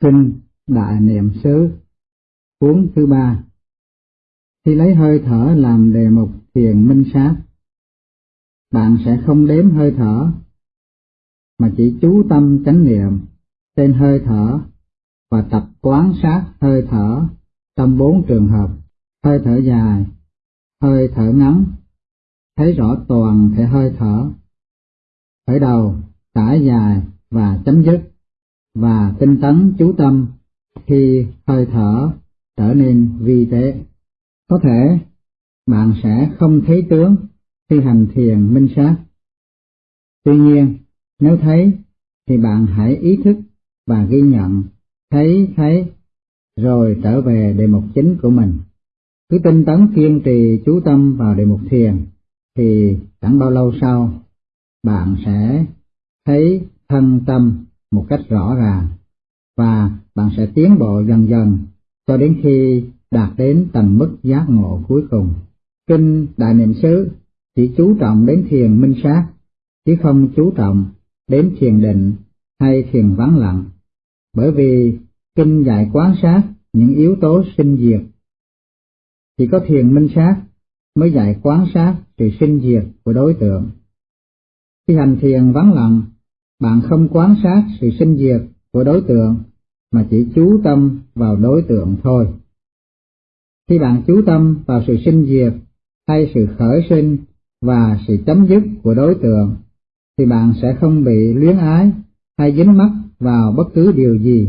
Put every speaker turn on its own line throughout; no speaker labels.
Kinh Đại Niệm xứ. Cuốn thứ ba. Khi lấy hơi thở làm đề mục thiền minh sát, bạn sẽ không đếm hơi thở, mà chỉ chú tâm chánh niệm trên hơi thở và tập quán sát hơi thở trong bốn trường hợp, hơi thở dài, hơi thở ngắn, thấy rõ toàn thể hơi thở, khởi đầu, trải dài và chấm dứt và tinh tấn chú tâm khi hơi thở trở nên vi tế. Có thể bạn sẽ không thấy tướng khi hành thiền minh sát. Tuy nhiên, nếu thấy thì bạn hãy ý thức và ghi nhận, thấy thấy, rồi trở về đề mục chính của mình. Cứ tinh tấn kiên trì chú tâm vào đề mục thiền, thì chẳng bao lâu sau, bạn sẽ thấy thân tâm một cách rõ ràng và bạn sẽ tiến bộ dần dần cho đến khi đạt đến tầng mức giác ngộ cuối cùng. Kinh Đại Niệm xứ chỉ chú trọng đến thiền minh sát, chứ không chú trọng đến thiền định hay thiền vắng lặng, bởi vì kinh dạy quán sát những yếu tố sinh diệt. Chỉ có thiền minh sát mới dạy quán sát sự sinh diệt của đối tượng. Khi hành thiền vắng lặng, bạn không quán sát sự sinh diệt của đối tượng mà chỉ chú tâm vào đối tượng thôi. Khi bạn chú tâm vào sự sinh diệt hay sự khởi sinh và sự chấm dứt của đối tượng, thì bạn sẽ không bị luyến ái hay dính mắc vào bất cứ điều gì.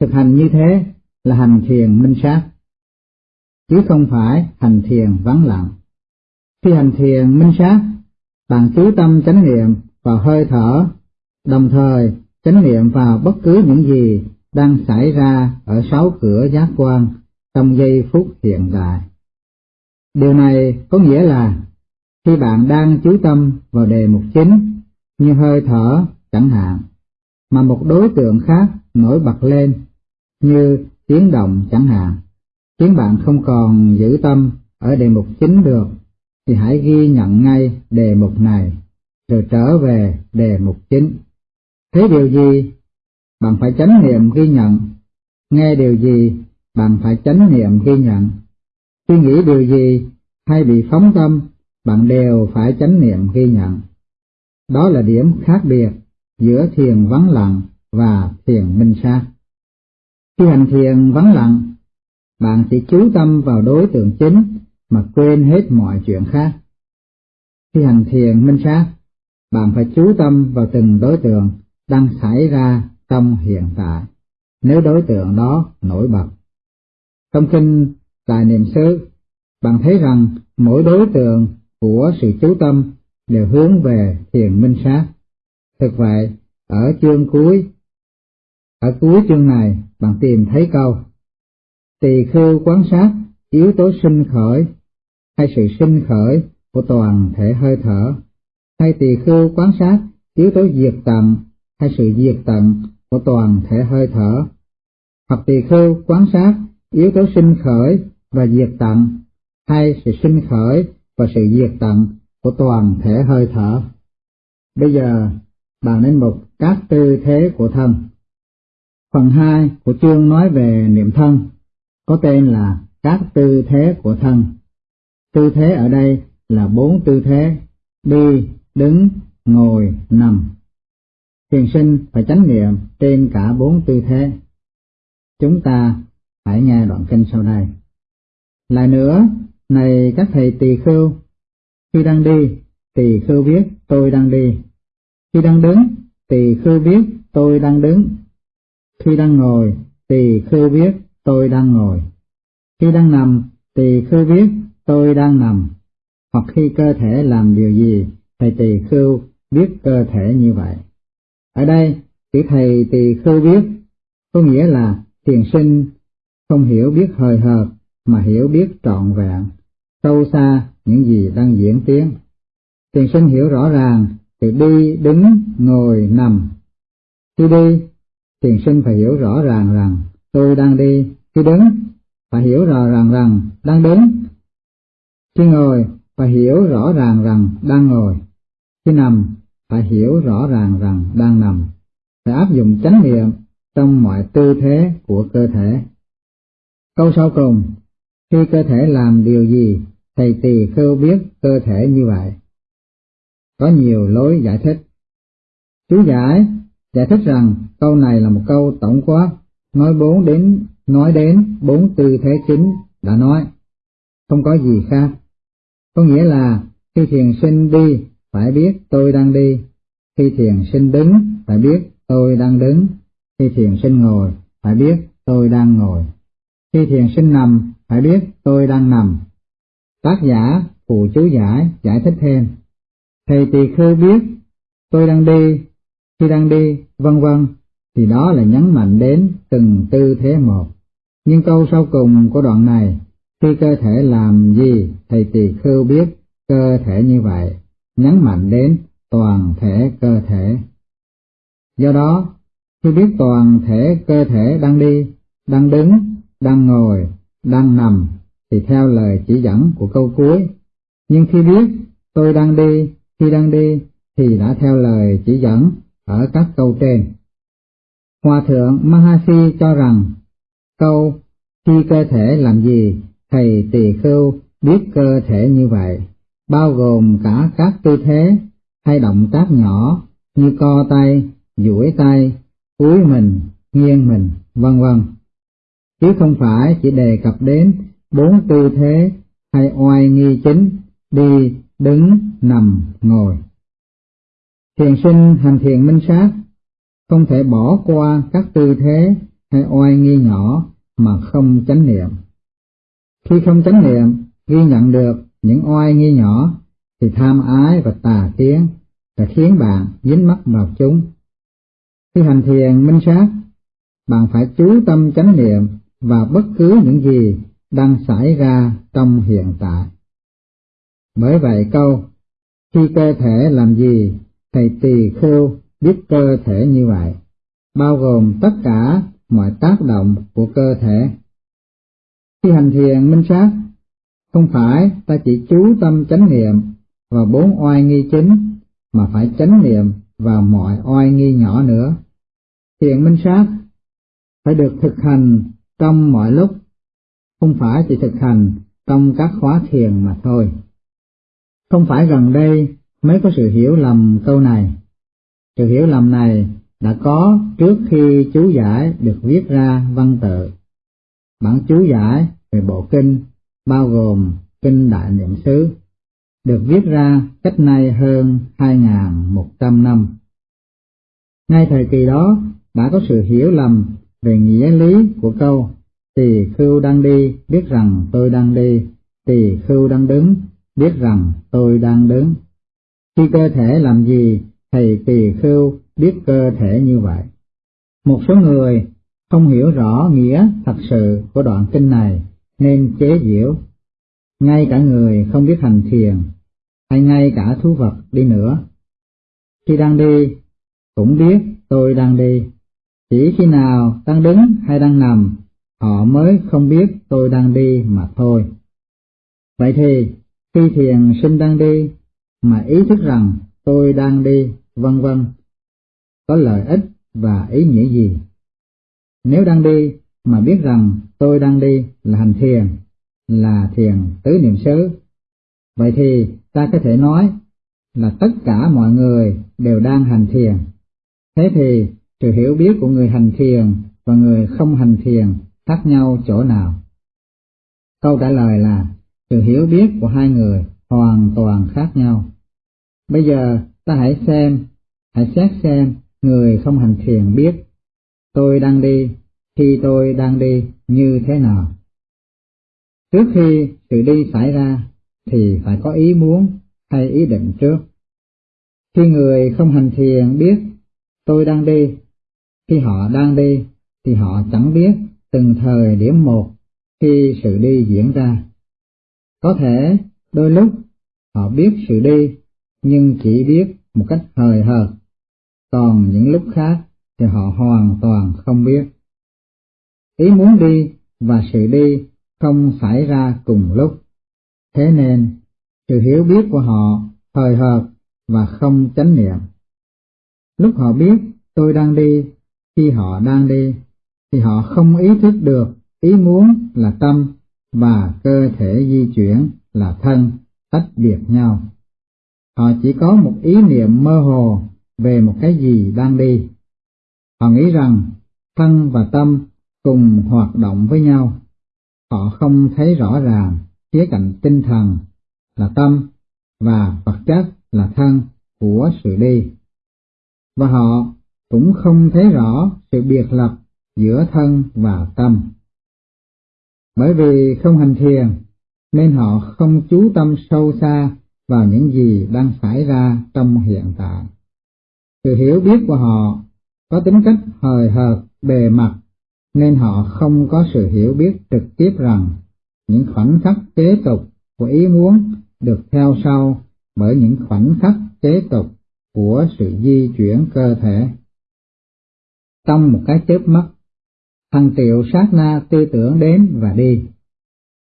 Thực hành như thế là hành thiền minh sát, chứ không phải hành thiền vắng lặng. Khi hành thiền minh sát, bạn chú tâm chánh niệm và hơi thở, đồng thời chánh niệm vào bất cứ những gì đang xảy ra ở sáu cửa giác quan trong giây phút hiện tại. Điều này có nghĩa là khi bạn đang chú tâm vào đề mục chính như hơi thở chẳng hạn, mà một đối tượng khác nổi bật lên như tiếng động chẳng hạn, khiến bạn không còn giữ tâm ở đề mục chính được, thì hãy ghi nhận ngay đề mục này, rồi trở về đề mục chính. Thế điều gì bạn phải chánh niệm ghi nhận, nghe điều gì, bạn phải chánh niệm ghi nhận, suy nghĩ điều gì hay bị phóng tâm, bạn đều phải chánh niệm ghi nhận. Đó là điểm khác biệt giữa thiền vắng lặng và thiền minh sát. Khi hành thiền vắng lặng, bạn chỉ chú tâm vào đối tượng chính mà quên hết mọi chuyện khác. Khi hành thiền minh sát, bạn phải chú tâm vào từng đối tượng đang xảy ra trong hiện tại, nếu đối tượng đó nổi bật. Trong kinh Đại Niệm xứ, bạn thấy rằng mỗi đối tượng của sự chú tâm đều hướng về thiền minh sát. Thực vậy, ở chương cuối, ở cuối chương này, bạn tìm thấy câu Tỳ khưu quan sát yếu tố sinh khởi hay sự sinh khởi của toàn thể hơi thở, hay tỳ khưu quan sát yếu tố diệt tận hay sự diệt tận của toàn thể hơi thở, hoặc tỳ khưu quan sát yếu tố sinh khởi và diệt tận, hay sự sinh khởi và sự diệt tận của toàn thể hơi thở. Bây giờ, bàn đến một các tư thế của thân. Phần 2 của chương nói về niệm thân, có tên là các tư thế của thân. Tư thế ở đây là bốn tư thế, đi, đứng, ngồi, nằm. Thiền sinh phải chánh niệm trên cả bốn tư thế. Chúng ta hãy nghe đoạn kinh sau đây. Lại nữa, này các thầy tỳ khưu, khi đang đi, tỳ khưu biết tôi đang đi. Khi đang đứng, tỳ khưu biết tôi đang đứng. Khi đang ngồi, tỳ khưu biết tôi đang ngồi. Khi đang nằm, tỳ khưu biết tôi đang nằm. Hoặc khi cơ thể làm điều gì, thầy tỳ khưu biết cơ thể như vậy. Ở đây, chữ thầy tỳ khưu biết, có nghĩa là thiền sinh không hiểu biết hời hợt mà hiểu biết trọn vẹn, sâu xa những gì đang diễn tiến. Thiền sinh hiểu rõ ràng thì đi, đứng, ngồi, nằm. Khi đi, thiền sinh phải hiểu rõ ràng rằng tôi đang đi, khi đứng, phải hiểu rõ ràng rằng đang đứng. Khi ngồi, phải hiểu rõ ràng rằng đang ngồi. Khi nằm, phải hiểu rõ ràng rằng đang nằm, phải áp dụng chánh niệm trong mọi tư thế của cơ thể. Câu sau cùng, khi cơ thể làm điều gì, thầy tỳ khưu biết cơ thể như vậy. Có nhiều lối giải thích. Chú giải giải thích rằng câu này là một câu tổng quát, nói bốn đến nói đến bốn tư thế chính đã nói, không có gì khác. Có nghĩa là khi thiền sinh đi phải biết tôi đang đi, khi thiền sinh đứng phải biết tôi đang đứng, khi thiền sinh ngồi phải biết tôi đang ngồi, khi thiền sinh nằm phải biết tôi đang nằm. Tác giả phụ chú giải giải thích thêm. Thầy tỳ khưu biết tôi đang đi, khi đang đi, vân vân, thì đó là nhấn mạnh đến từng tư thế một. Nhưng câu sau cùng của đoạn này, khi cơ thể làm gì, thầy tỳ khưu biết cơ thể như vậy, nhấn mạnh đến toàn thể cơ thể. Do đó, khi biết toàn thể cơ thể đang đi, đang đứng, đang ngồi, đang nằm, thì theo lời chỉ dẫn của câu cuối. Nhưng khi biết tôi đang đi, khi đang đi, thì đã theo lời chỉ dẫn ở các câu trên. Hòa thượng Mahasi cho rằng, câu khi cơ thể làm gì, thầy tỳ khưu biết cơ thể như vậy, bao gồm cả các tư thế hay động tác nhỏ như co tay, duỗi tay, cúi mình, nghiêng mình, vân vân. Chứ không phải chỉ đề cập đến bốn tư thế hay oai nghi chính, đi, đứng, nằm, ngồi. Thiền sinh hành thiền minh sát, không thể bỏ qua các tư thế hay oai nghi nhỏ mà không chánh niệm. Khi không chánh niệm, ghi nhận được những oai nghi nhỏ, thì tham ái và tà kiến sẽ khiến bạn dính mắc vào chúng. Khi hành thiền minh sát, bạn phải chú tâm chánh niệm vào bất cứ những gì đang xảy ra trong hiện tại. Bởi vậy câu, khi cơ thể làm gì, thầy tỳ khưu biết cơ thể như vậy, bao gồm tất cả mọi tác động của cơ thể. Khi hành thiền minh sát, không phải ta chỉ chú tâm chánh niệm vào bốn oai nghi chính, mà phải chánh niệm vào mọi oai nghi nhỏ nữa. Thiền minh sát phải được thực hành trong mọi lúc, không phải chỉ thực hành trong các khóa thiền mà thôi. Không phải gần đây mới có sự hiểu lầm câu này. Sự hiểu lầm này đã có trước khi chú giải được viết ra văn tự. Bản chú giải về bộ kinh bao gồm kinh Đại Niệm xứ được viết ra cách nay hơn 2.100 năm. Ngay thời kỳ đó đã có sự hiểu lầm về nghĩa lý của câu tỳ khưu đang đi biết rằng tôi đang đi, tỳ khưu đang đứng biết rằng tôi đang đứng. Khi cơ thể làm gì, thầy tỳ khưu biết cơ thể như vậy. Một số người không hiểu rõ nghĩa thật sự của đoạn kinh này nên chế giễu. Ngay cả người không biết hành thiền, hay ngay cả thú vật đi nữa. Khi đang đi, cũng biết tôi đang đi. Chỉ khi nào đang đứng hay đang nằm, họ mới không biết tôi đang đi mà thôi. Vậy thì, khi thiền sinh đang đi, mà ý thức rằng tôi đang đi, vân vân, có lợi ích và ý nghĩa gì? Nếu đang đi mà biết rằng tôi đang đi là hành thiền, là thiền tứ niệm xứ, vậy thì ta có thể nói là tất cả mọi người đều đang hành thiền. Thế thì sự hiểu biết của người hành thiền và người không hành thiền khác nhau chỗ nào? Câu trả lời là sự hiểu biết của hai người hoàn toàn khác nhau. Bây giờ ta hãy xem, hãy xét xem người không hành thiền biết tôi đang đi khi tôi đang đi như thế nào. Trước khi sự đi xảy ra thì phải có ý muốn hay ý định trước. Khi người không hành thiền biết tôi đang đi, khi họ đang đi thì họ chẳng biết từng thời điểm một khi sự đi diễn ra. Có thể đôi lúc họ biết sự đi nhưng chỉ biết một cách hời hợt, còn những lúc khác thì họ hoàn toàn không biết. Ý muốn đi và sự đi không xảy ra cùng lúc, thế nên sự hiểu biết của họ hời hợt và không chánh niệm. Lúc họ biết tôi đang đi khi họ đang đi, thì họ không ý thức được ý muốn là tâm và cơ thể di chuyển là thân tách biệt nhau. Họ chỉ có một ý niệm mơ hồ về một cái gì đang đi. Họ nghĩ rằng thân và tâm cùng hoạt động với nhau. Họ không thấy rõ ràng khía cạnh tinh thần là tâm và vật chất là thân của sự đi. Và họ cũng không thấy rõ sự biệt lập giữa thân và tâm. Bởi vì không hành thiền, nên họ không chú tâm sâu xa vào những gì đang xảy ra trong hiện tại. Sự hiểu biết của họ có tính cách hời hợt bề mặt, nên họ không có sự hiểu biết trực tiếp rằng những khoảnh khắc kế tục của ý muốn được theo sau bởi những khoảnh khắc kế tục của sự di chuyển cơ thể. Trong một cái chớp mắt, hàng triệu sát na tư tưởng đến và đi.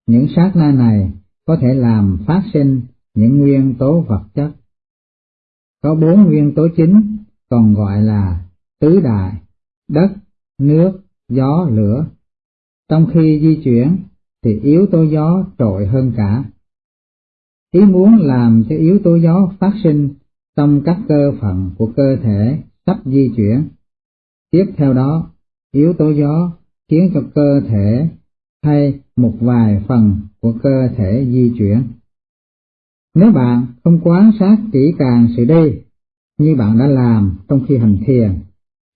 Những sát na này có thể làm phát sinh những nguyên tố vật chất. Có bốn nguyên tố chính, còn gọi là tứ đại, đất, nước, gió, lửa. Trong khi di chuyển thì yếu tố gió trội hơn cả. Ý muốn làm cho yếu tố gió phát sinh trong các cơ phận của cơ thể sắp di chuyển. Tiếp theo đó, yếu tố gió khiến cho cơ thể hay một vài phần của cơ thể di chuyển. Nếu bạn không quan sát kỹ càng sự đi như bạn đã làm trong khi hành thiền,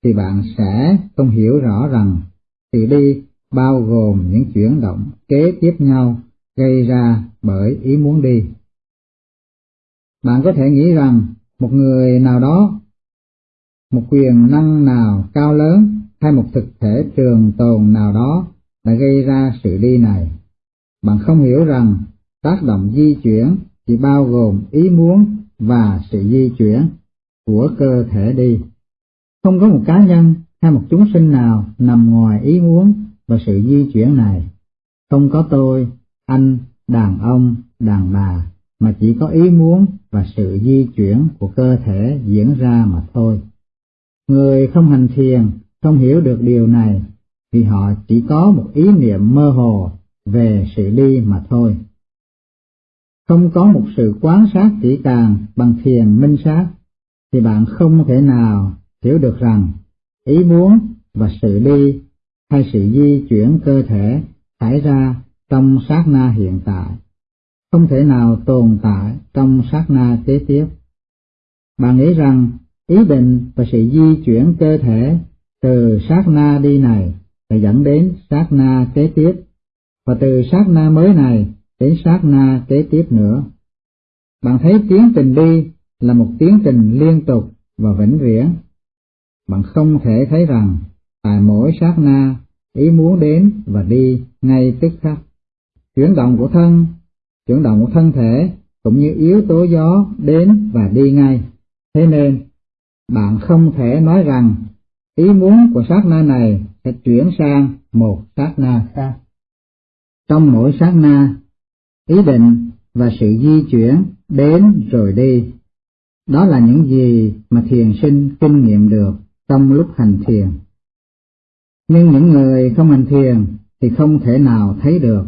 thì bạn sẽ không hiểu rõ rằng sự đi bao gồm những chuyển động kế tiếp nhau gây ra bởi ý muốn đi. Bạn có thể nghĩ rằng một người nào đó, một quyền năng nào cao lớn hay một thực thể trường tồn nào đó đã gây ra sự đi này. Bạn không hiểu rằng tác động di chuyển chỉ bao gồm ý muốn và sự di chuyển của cơ thể đi. Không có một cá nhân hay một chúng sinh nào nằm ngoài ý muốn và sự di chuyển này. Không có tôi, anh, đàn ông, đàn bà, mà chỉ có ý muốn và sự di chuyển của cơ thể diễn ra mà thôi. Người không hành thiền không hiểu được điều này vì họ chỉ có một ý niệm mơ hồ về sự đi mà thôi. Không có một sự quán sát kỹ càng bằng thiền minh sát, thì bạn không thể nào hiểu được rằng ý muốn và sự đi hay sự di chuyển cơ thể xảy ra trong sát na hiện tại, không thể nào tồn tại trong sát na kế tiếp. Bạn nghĩ rằng ý định và sự di chuyển cơ thể từ sát na đi này sẽ dẫn đến sát na kế tiếp, và từ sát na mới này đến sát na kế tiếp nữa. Bạn thấy tiến trình đi là một tiến trình liên tục và vĩnh viễn. Bạn không thể thấy rằng tại mỗi sát na ý muốn đến và đi ngay tức khắc. Chuyển động của thân, chuyển động của thân thể cũng như yếu tố gió đến và đi ngay. Thế nên, bạn không thể nói rằng ý muốn của sát na này sẽ chuyển sang một sát na khác. Trong mỗi sát na, ý định và sự di chuyển đến rồi đi. Đó là những gì mà thiền sinh kinh nghiệm được trong lúc hành thiền. Nhưng những người không hành thiền thì không thể nào thấy được.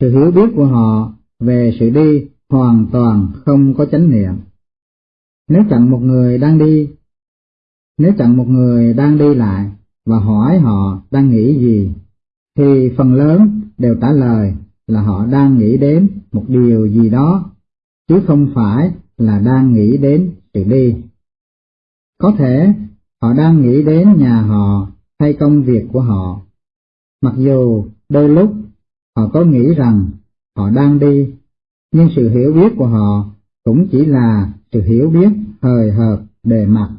Sự hiểu biết của họ về sự đi hoàn toàn không có chánh niệm. Nếu chặn một người đang đi, nếu chặn một người đang đi lại và hỏi họ đang nghĩ gì, thì phần lớn đều trả lời là họ đang nghĩ đến một điều gì đó, chứ không phải là đang nghĩ đến sự đi. Có thể họ đang nghĩ đến nhà họ hay công việc của họ, mặc dù đôi lúc họ có nghĩ rằng họ đang đi, nhưng sự hiểu biết của họ cũng chỉ là sự hiểu biết hời hợt bề mặt.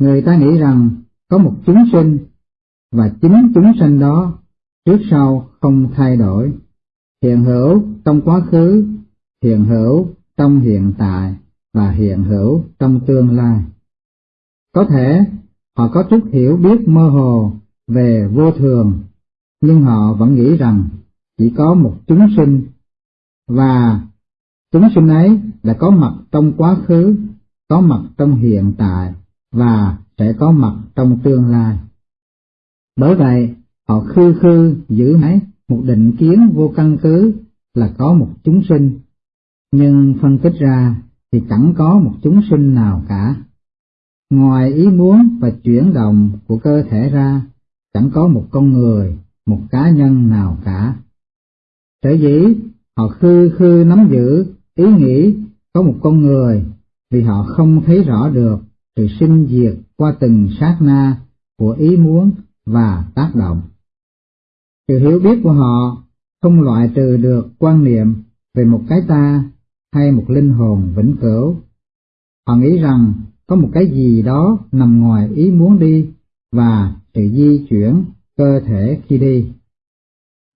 Người ta nghĩ rằng có một chúng sinh, và chính chúng sinh đó trước sau không thay đổi, hiện hữu trong quá khứ, hiện hữu trong hiện tại và hiện hữu trong tương lai. Có thể họ có chút hiểu biết mơ hồ về vô thường, nhưng họ vẫn nghĩ rằng chỉ có một chúng sinh, và chúng sinh ấy đã có mặt trong quá khứ, có mặt trong hiện tại và sẽ có mặt trong tương lai. Bởi vậy, họ khư khư giữ mãi một định kiến vô căn cứ là có một chúng sinh, nhưng phân tích ra thì chẳng có một chúng sinh nào cả. Ngoài ý muốn và chuyển động của cơ thể ra, chẳng có một con người, một cá nhân nào cả. Sở dĩ họ khư khư nắm giữ ý nghĩ có một con người vì họ không thấy rõ được sự sinh diệt qua từng sát na của ý muốn và tác động. Sự hiểu biết của họ không loại trừ được quan niệm về một cái ta hay một linh hồn vĩnh cửu. Họ nghĩ rằng có một cái gì đó nằm ngoài ý muốn đi và sự di chuyển cơ thể khi đi.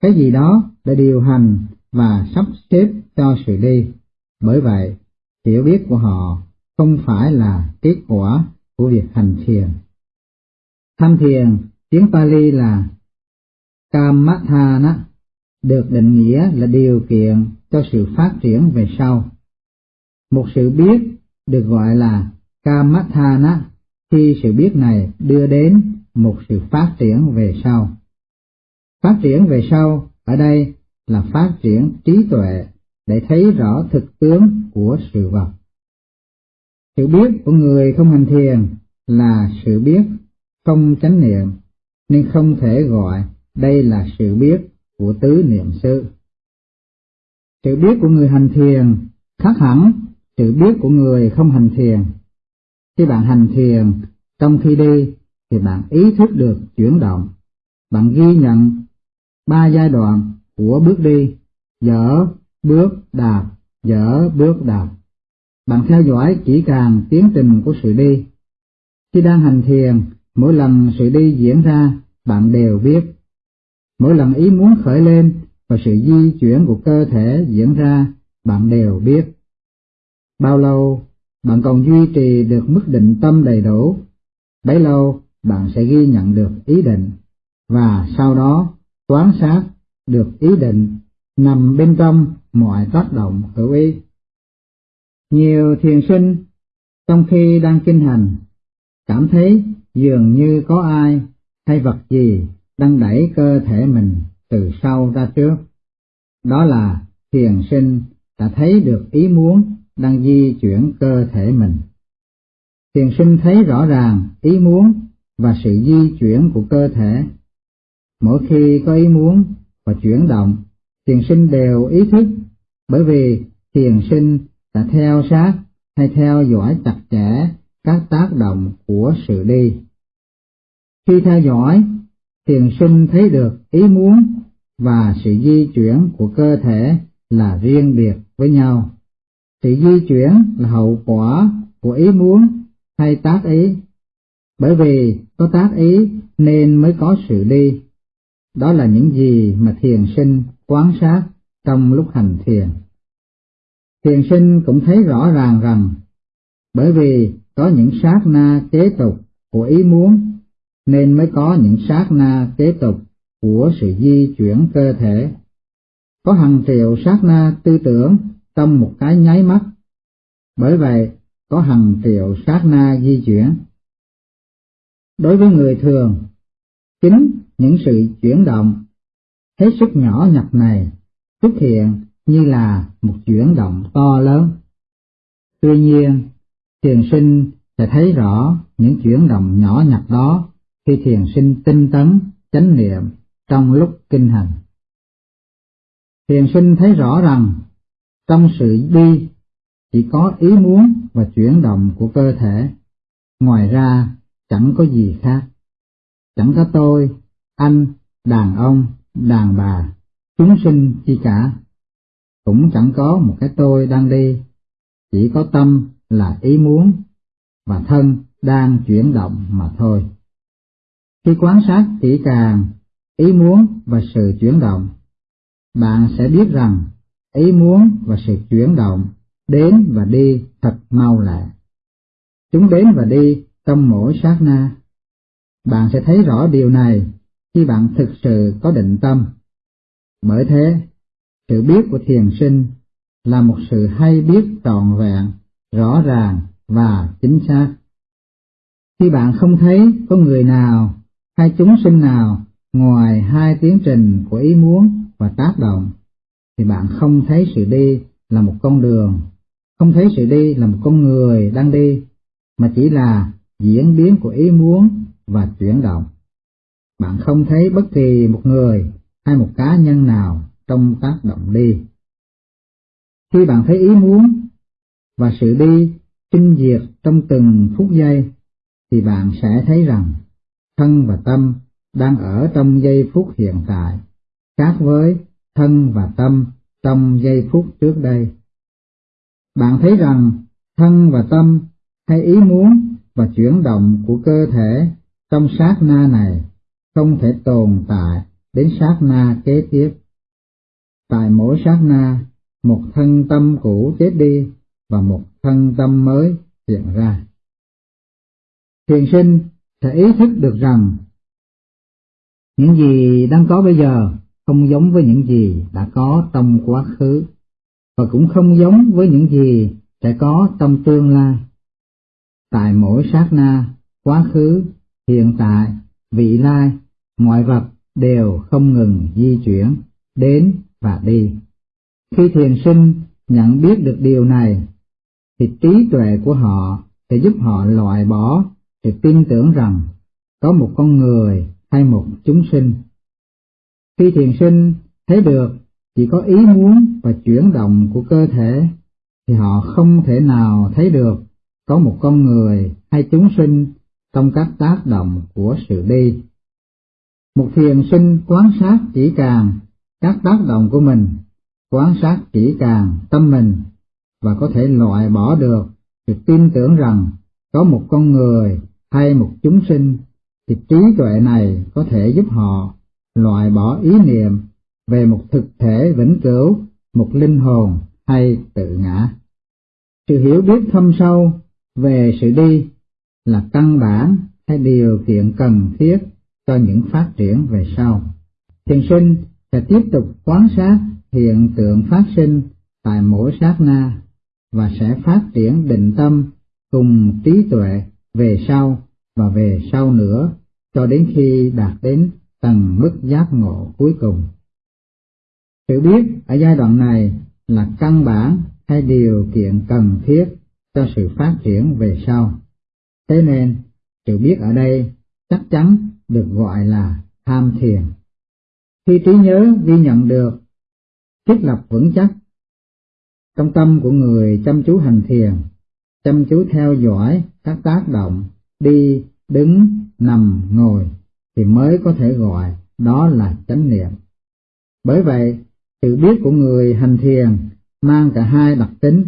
Cái gì đó đã điều hành và sắp xếp cho sự đi. Bởi vậy, hiểu biết của họ không phải là kết quả của việc hành thiền. Tham thiền, tiếng Pali là Kamathana, được định nghĩa là điều kiện cho sự phát triển về sau. Một sự biết được gọi là Kamathana khi sự biết này đưa đến một sự phát triển về sau. Phát triển về sau ở đây là phát triển trí tuệ để thấy rõ thực tướng của sự vật. Sự biết của người không hành thiền là sự biết không chánh niệm, nên không thể gọi đây là sự biết của tứ niệm xứ. Sự biết của người hành thiền khác hẳn sự biết của người không hành thiền. Khi bạn hành thiền, trong khi đi thì bạn ý thức được chuyển động, bạn ghi nhận ba giai đoạn của bước đi, dở, bước, đạp, dở, bước, đạp. Bạn theo dõi chỉ càng tiến trình của sự đi. Khi đang hành thiền, mỗi lần sự đi diễn ra, bạn đều biết. Mỗi lần ý muốn khởi lên và sự di chuyển của cơ thể diễn ra, bạn đều biết. Bao lâu bạn còn duy trì được mức định tâm đầy đủ, bấy lâu bạn sẽ ghi nhận được ý định, và sau đó quán sát được ý định nằm bên trong mọi tác động hữu ý. Nhiều thiền sinh trong khi đang kinh hành cảm thấy dường như có ai hay vật gì đang đẩy cơ thể mình từ sau ra trước. Đó là thiền sinh đã thấy được ý muốn đang di chuyển cơ thể mình. Thiền sinh thấy rõ ràng ý muốn và sự di chuyển của cơ thể. Mỗi khi có ý muốn và chuyển động, thiền sinh đều ý thức, bởi vì thiền sinh đã theo sát hay theo dõi chặt chẽ các tác động của sự đi. Khi theo dõi, thiền sinh thấy được ý muốn và sự di chuyển của cơ thể là riêng biệt với nhau. Sự di chuyển là hậu quả của ý muốn hay tác ý. Bởi vì có tác ý nên mới có sự đi. Đó là những gì mà thiền sinh quán sát trong lúc hành thiền. Thiền sinh cũng thấy rõ ràng rằng, bởi vì có những sát na kế tục của ý muốn, nên mới có những sát na kế tục của sự di chuyển cơ thể. Có hàng triệu sát na tư tưởng trong một cái nháy mắt. Bởi vậy, có hàng triệu sát na di chuyển. Đối với người thường, chính những sự chuyển động hết sức nhỏ nhặt này xuất hiện như là một chuyển động to lớn. Tuy nhiên, thiền sinh sẽ thấy rõ những chuyển động nhỏ nhặt đó khi thiền sinh tinh tấn, chánh niệm trong lúc kinh hành. Thiền sinh thấy rõ rằng trong sự đi chỉ có ý muốn và chuyển động của cơ thể, ngoài ra chẳng có gì khác. Chẳng có tôi, anh, đàn ông, đàn bà, chúng sinh chi cả. Cũng chẳng có một cái tôi đang đi, chỉ có tâm là ý muốn, và thân đang chuyển động mà thôi. Khi quan sát kỹ càng ý muốn và sự chuyển động, bạn sẽ biết rằng ý muốn và sự chuyển động đến và đi thật mau lẹ. Chúng đến và đi trong mỗi sát na. Bạn sẽ thấy rõ điều này khi bạn thực sự có định tâm. Bởi thế, sự biết của thiền sinh là một sự hay biết trọn vẹn, rõ ràng và chính xác. Khi bạn không thấy có người nào hay chúng sinh nào ngoài hai tiến trình của ý muốn và tác động, thì bạn không thấy sự đi là một con đường, không thấy sự đi là một con người đang đi, mà chỉ là diễn biến của ý muốn và chuyển động. Bạn không thấy bất kỳ một người hay một cá nhân nào trong tác động đi. Khi bạn thấy ý muốn và sự đi sinh diệt trong từng phút giây, thì bạn sẽ thấy rằng thân và tâm đang ở trong giây phút hiện tại, khác với thân và tâm trong giây phút trước đây. Bạn thấy rằng thân và tâm hay ý muốn và chuyển động của cơ thể trong sát na này không thể tồn tại đến sát na kế tiếp. Tại mỗi sát na, một thân tâm cũ chết đi và một thân tâm mới hiện ra. Thiền sinh sẽ ý thức được rằng những gì đang có bây giờ không giống với những gì đã có trong quá khứ, và cũng không giống với những gì sẽ có trong tương lai. Tại mỗi sát na, quá khứ, hiện tại, vị lai, mọi vật đều không ngừng di chuyển, đến và đi. Khi thiền sinh nhận biết được điều này, thì trí tuệ của họ sẽ giúp họ loại bỏ sự tin tưởng rằng có một con người hay một chúng sinh. Khi thiền sinh thấy được chỉ có ý muốn và chuyển động của cơ thể, thì họ không thể nào thấy được có một con người hay chúng sinh trong các tác động của sự đi. Một thiền sinh quan sát chỉ càng các tác động của mình, quan sát chỉ càng tâm mình và có thể loại bỏ được sự tin tưởng rằng có một con người hay một chúng sinh thì trí tuệ này có thể giúp họ loại bỏ ý niệm về một thực thể vĩnh cửu, một linh hồn hay tự ngã. Sự hiểu biết thâm sâu về sự đi là căn bản hay điều kiện cần thiết cho những phát triển về sau. Thiền sinh sẽ tiếp tục quan sát hiện tượng phát sinh tại mỗi sát na và sẽ phát triển định tâm cùng trí tuệ về sau và về sau nữa cho đến khi đạt đến tầng mức giác ngộ cuối cùng. Hiểu biết ở giai đoạn này là căn bản hay điều kiện cần thiết cho sự phát triển về sau. Thế nên, sự biết ở đây chắc chắn được gọi là tham thiền. Khi trí nhớ ghi nhận được thiết lập vững chắc trong tâm của người chăm chú hành thiền, chăm chú theo dõi các tác động đi, đứng, nằm, ngồi thì mới có thể gọi đó là chánh niệm. Bởi vậy, sự biết của người hành thiền mang cả hai đặc tính,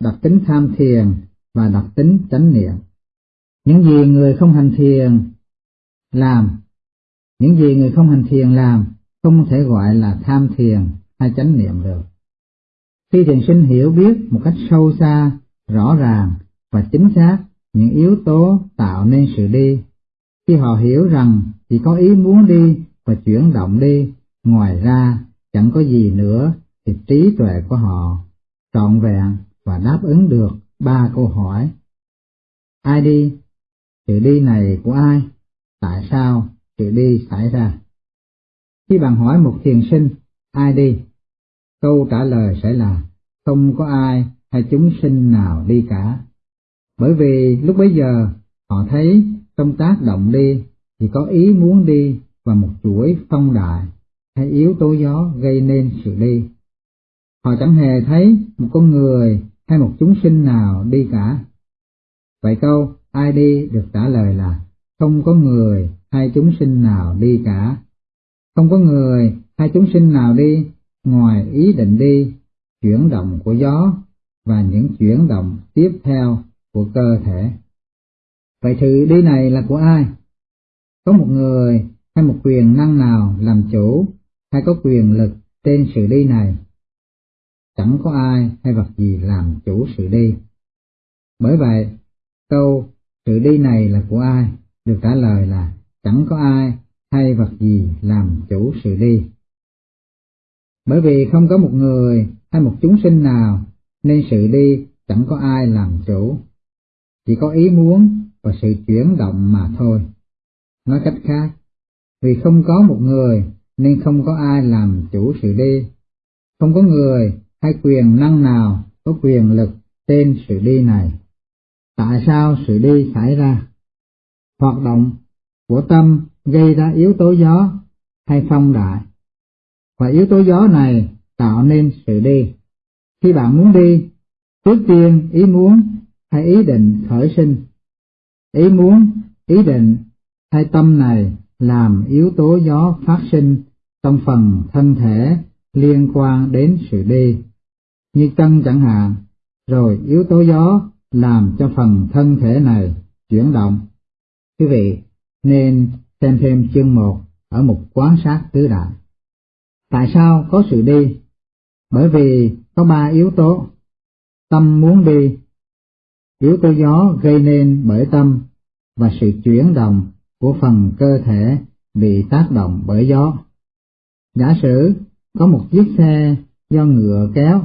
đặc tính tham thiền và đặc tính chánh niệm. Những gì người không hành thiền làm, những gì người không hành thiền làm không thể gọi là tham thiền hay chánh niệm được. Khi thiền sinh hiểu biết một cách sâu xa, rõ ràng và chính xác những yếu tố tạo nên sự đi, khi họ hiểu rằng chỉ có ý muốn đi và chuyển động đi, ngoài ra chẳng có gì nữa thì trí tuệ của họ trọn vẹn và đáp ứng được ba câu hỏi. Ai đi? Sự đi này của ai? Tại sao sự đi xảy ra? Khi bạn hỏi một thiền sinh, ai đi? Câu trả lời sẽ là, không có ai hay chúng sinh nào đi cả. Bởi vì lúc bấy giờ, họ thấy trong tác động đi thì có ý muốn đi và một chuỗi phong đại hay yếu tố gió gây nên sự đi. Họ chẳng hề thấy một con người hay một chúng sinh nào đi cả. Vậy câu ai đi được trả lời là không có người hay chúng sinh nào đi cả. Không có người hay chúng sinh nào đi ngoài ý định đi, chuyển động của gió và những chuyển động tiếp theo của cơ thể. Vậy sự đi này là của ai? Có một người hay một quyền năng nào làm chủ hay có quyền lực trên sự đi này? Chẳng có ai hay vật gì làm chủ sự đi. Bởi vậy, câu sự đi này là của ai được trả lời là chẳng có ai hay vật gì làm chủ sự đi. Bởi vì không có một người hay một chúng sinh nào nên sự đi chẳng có ai làm chủ. Chỉ có ý muốn và sự chuyển động mà thôi. Nói cách khác, vì không có một người nên không có ai làm chủ sự đi. Không có người hay quyền năng nào có quyền lực trên sự đi này. Tại sao sự đi xảy ra? Hoạt động của tâm gây ra yếu tố gió hay phong đại. Và yếu tố gió này tạo nên sự đi. Khi bạn muốn đi, trước tiên ý muốn hay ý định khởi sinh. Ý muốn, ý định hai tâm này làm yếu tố gió phát sinh trong phần thân thể liên quan đến sự đi, như chân chẳng hạn, rồi yếu tố gió làm cho phần thân thể này chuyển động. Quý vị nên xem thêm chương 1 ở mục quán sát tứ đại. Tại sao có sự đi? Bởi vì có ba yếu tố. Tâm muốn đi, yếu tố gió gây nên bởi tâm và sự chuyển động của phần cơ thể bị tác động bởi gió. Giả sử có một chiếc xe do ngựa kéo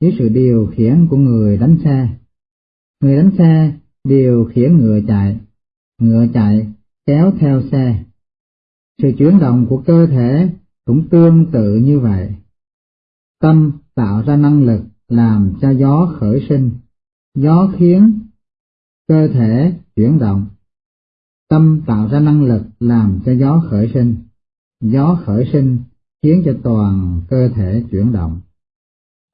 dưới sự điều khiển của người đánh xe. Người đánh xe điều khiển ngựa chạy, ngựa chạy kéo theo xe. Sự chuyển động của cơ thể cũng tương tự như vậy. Tâm tạo ra năng lực làm cho gió khởi sinh, gió khiến cơ thể chuyển động. Tâm tạo ra năng lực làm cho gió khởi sinh, gió khởi sinh khiến cho toàn cơ thể chuyển động.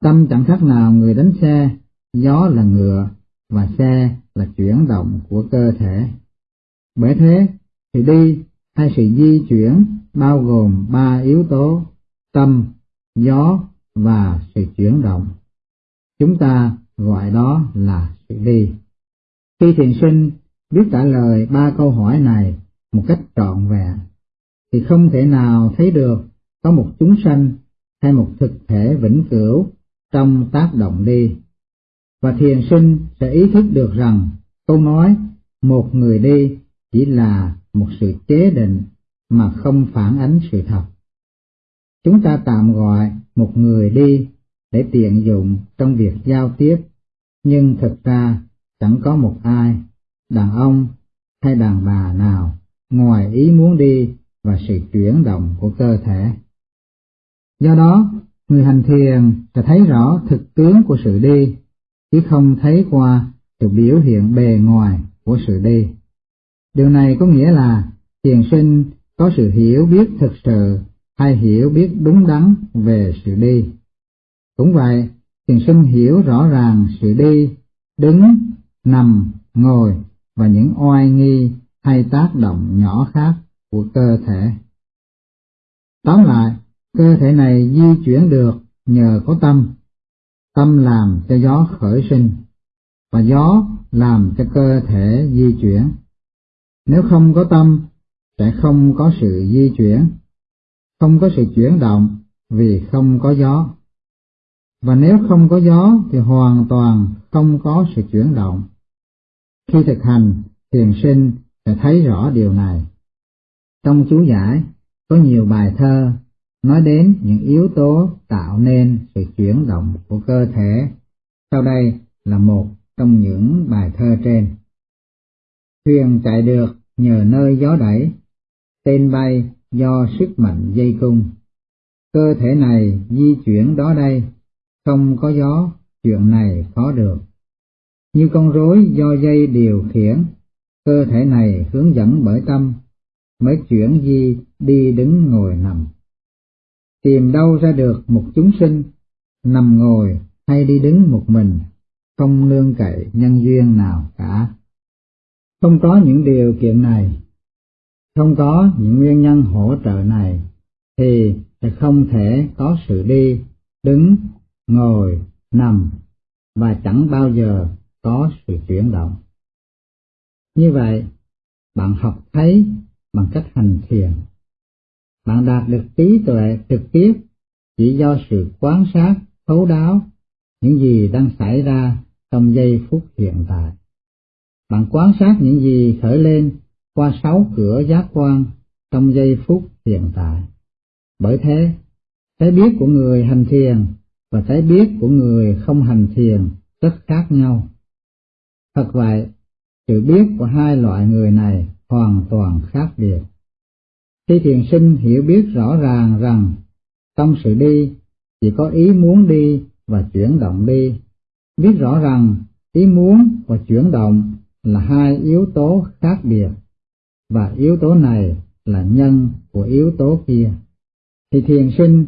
Tâm chẳng khác nào người đánh xe, gió là ngựa và xe là chuyển động của cơ thể. Bởi thế, sự đi hay sự di chuyển bao gồm ba yếu tố tâm, gió và sự chuyển động. Chúng ta gọi đó là sự đi. Khi thiền sinh biết trả lời ba câu hỏi này một cách trọn vẹn, thì không thể nào thấy được có một chúng sanh hay một thực thể vĩnh cửu trong tác động đi. Và thiền sinh sẽ ý thức được rằng câu nói một người đi chỉ là một sự chế định mà không phản ánh sự thật. Chúng ta tạm gọi một người đi để tiện dụng trong việc giao tiếp, nhưng thực ra chẳng có một ai, đàn ông hay đàn bà nào, ngoài ý muốn đi và sự chuyển động của cơ thể. Do đó, người hành thiền sẽ thấy rõ thực tướng của sự đi, chứ không thấy qua sự biểu hiện bề ngoài của sự đi. Điều này có nghĩa là thiền sinh có sự hiểu biết thực sự hay hiểu biết đúng đắn về sự đi. Cũng vậy, thiền sinh hiểu rõ ràng sự đi, đứng, nằm, ngồi và những oai nghi hay tác động nhỏ khác của cơ thể. Tóm lại, cơ thể này di chuyển được nhờ có tâm, tâm làm cho gió khởi sinh, và gió làm cho cơ thể di chuyển. Nếu không có tâm, sẽ không có sự di chuyển, không có sự chuyển động vì không có gió. Và nếu không có gió thì hoàn toàn không có sự chuyển động. Khi thực hành, thiền sinh sẽ thấy rõ điều này. Trong chú giải có nhiều bài thơ nói đến những yếu tố tạo nên sự chuyển động của cơ thể. Sau đây là một trong những bài thơ trên. Thuyền chạy được nhờ nơi gió đẩy, tên bay do sức mạnh dây cung. Cơ thể này di chuyển đó đây, không có gió, chuyện này khó được. Như con rối do dây điều khiển, cơ thể này hướng dẫn bởi tâm, mới chuyển di đi đứng ngồi nằm. Tìm đâu ra được một chúng sinh, nằm ngồi hay đi đứng một mình, không nương cậy nhân duyên nào cả. Không có những điều kiện này, không có những nguyên nhân hỗ trợ này, thì sẽ không thể có sự đi, đứng, ngồi, nằm, và chẳng bao giờ có sự chuyển động. Như vậy, bạn học thấy bằng cách hành thiền. Bạn đạt được trí tuệ trực tiếp chỉ do sự quan sát thấu đáo những gì đang xảy ra trong giây phút hiện tại. Bạn quan sát những gì khởi lên qua sáu cửa giác quan trong giây phút hiện tại. Bởi thế, cái biết của người hành thiền và cái biết của người không hành thiền rất khác nhau. Thật vậy, sự biết của hai loại người này hoàn toàn khác biệt. Khi thiền sinh hiểu biết rõ ràng rằng trong sự đi chỉ có ý muốn đi và chuyển động đi, biết rõ rằng ý muốn và chuyển động là hai yếu tố khác biệt, và yếu tố này là nhân của yếu tố kia, thì thiền sinh